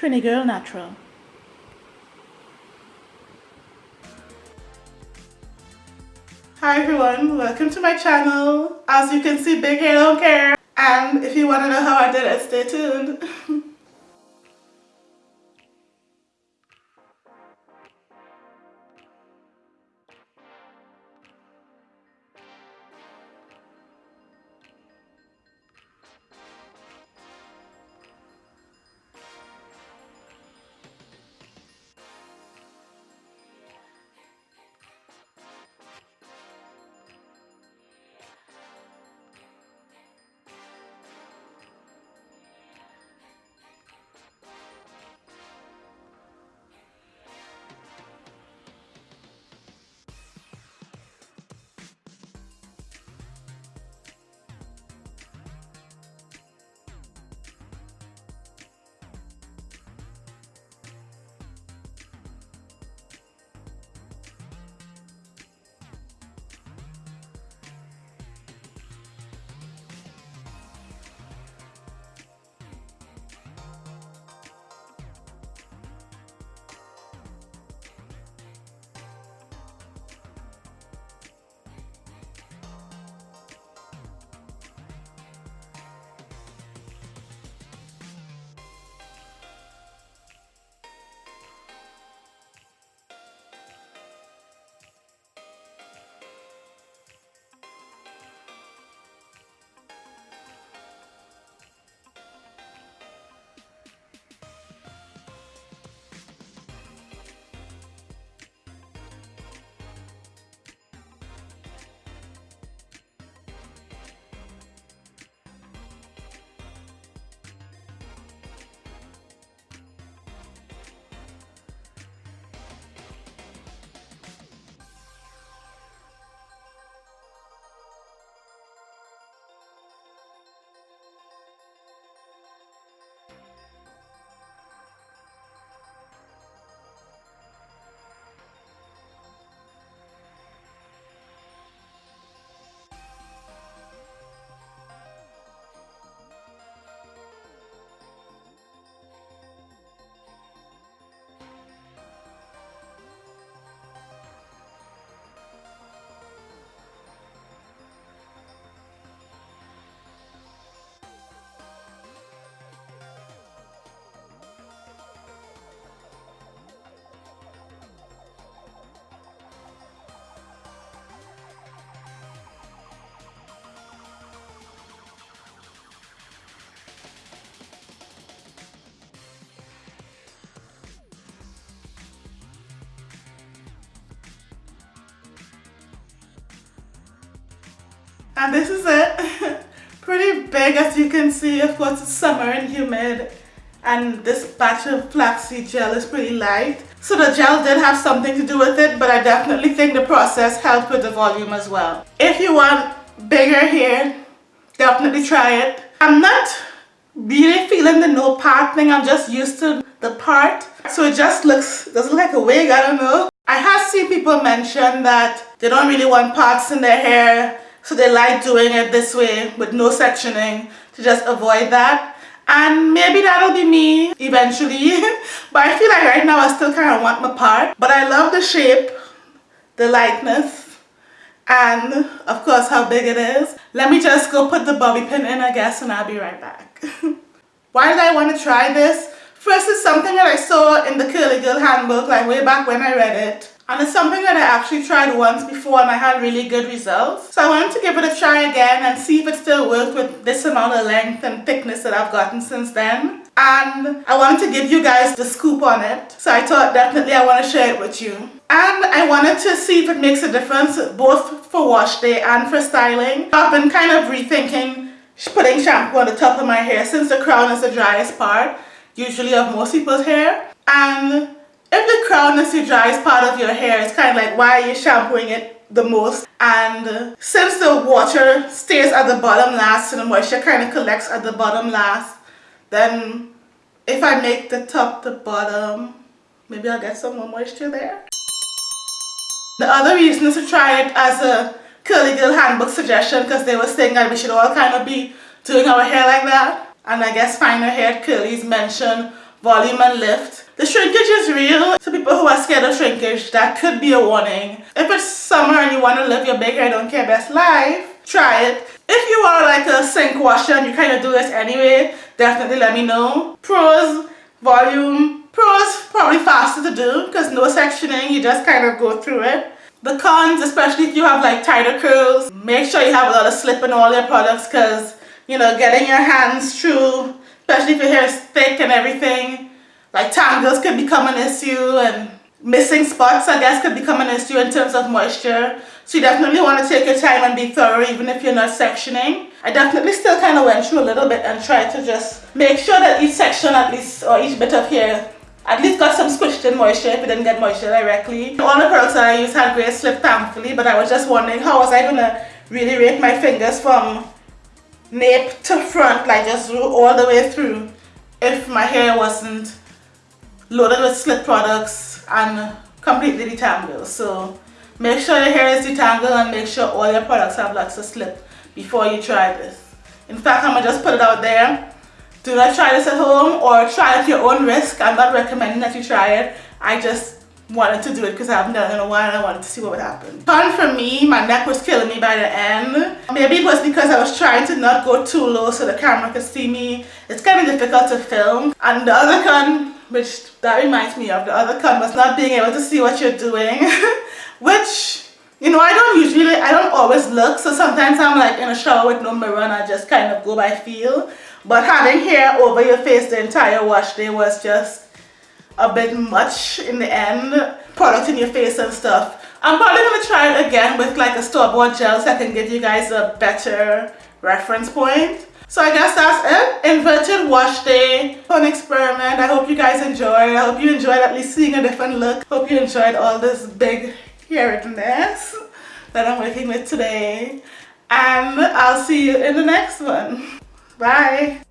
Trini Girl Natural. Hi everyone, welcome to my channel. As you can see, big hair don't care. And if you want to know how I did it, stay tuned. And this is it. Pretty big as you can see. Of course it's summer and humid. And this batch of flaxseed gel is pretty light. So the gel did have something to do with it, but I definitely think the process helped with the volume as well. If you want bigger hair, definitely try it. I'm not really feeling the no part thing. I'm just used to the part. So it just looks, doesn't look like a wig, I don't know. I have seen people mention that they don't really want parts in their hair so they like doing it this way with no sectioning to just avoid that. And maybe that'll be me eventually. but I feel like right now I still kind of want my part. But I love the shape, the lightness, and of course how big it is. Let me just go put the bobby pin in I guess and I'll be right back. Why did I want to try this? First, it's something that I saw in the Curly Girl handbook like way back when I read it. And it's something that I actually tried once before and I had really good results. So I wanted to give it a try again and see if it still worked with this amount of length and thickness that I've gotten since then. And I wanted to give you guys the scoop on it. So I thought definitely I want to share it with you. And I wanted to see if it makes a difference both for wash day and for styling. I've been kind of rethinking putting shampoo on the top of my hair since the crown is the driest part, usually of most people's hair. And if the crown is the driest part of your hair, it's kind of like why are you shampooing it the most? And uh, since the water stays at the bottom last and the moisture kind of collects at the bottom last, then if I make the top the bottom, maybe I'll get some more moisture there. The other reason is to try it as a curly girl handbook suggestion because they were saying that we should all kind of be doing our hair like that. And I guess finer hair curlies mention volume and lift. The shrinkage is real. So people who are scared of shrinkage, that could be a warning. If it's summer and you want to live your big hair don't care best life, try it. If you are like a sink washer and you kind of do this anyway, definitely let me know. Pros, volume. Pros, probably faster to do because no sectioning, you just kind of go through it. The cons, especially if you have like tighter curls, make sure you have a lot of slip in all your products because, you know, getting your hands through, especially if your hair is thick and everything, like tangles could become an issue and missing spots I guess could become an issue in terms of moisture. So you definitely want to take your time and be thorough even if you're not sectioning. I definitely still kind of went through a little bit and tried to just make sure that each section at least or each bit of hair at least got some squished in moisture if it didn't get moisture directly. All the products that I used had great slip thankfully but I was just wondering how was I to really rake my fingers from nape to front like just all the way through if my hair wasn't loaded with slip products and completely detangled. So make sure your hair is detangled and make sure all your products have lots of slip before you try this. In fact, I'm to just put it out there. Do not try this at home or try it at your own risk. I'm not recommending that you try it. I just wanted to do it because I haven't done it in a while and I wanted to see what would happen. Fun for me, my neck was killing me by the end. Maybe it was because I was trying to not go too low so the camera could see me. It's kind of difficult to film. And the other con, which that reminds me of, the other was not being able to see what you're doing. which, you know, I don't usually, I don't always look. So sometimes I'm like in a shower with no mirror and I just kind of go by feel. But having hair over your face the entire wash day was just a bit much in the end. Product in your face and stuff. I'm probably going to try it again with like a store-bought gel so I can give you guys a better reference point. So I guess that's it. Inverted wash day. Fun experiment. I hope you guys enjoyed. I hope you enjoyed at least seeing a different look. Hope you enjoyed all this big hairiness that I'm working with today. And I'll see you in the next one. Bye.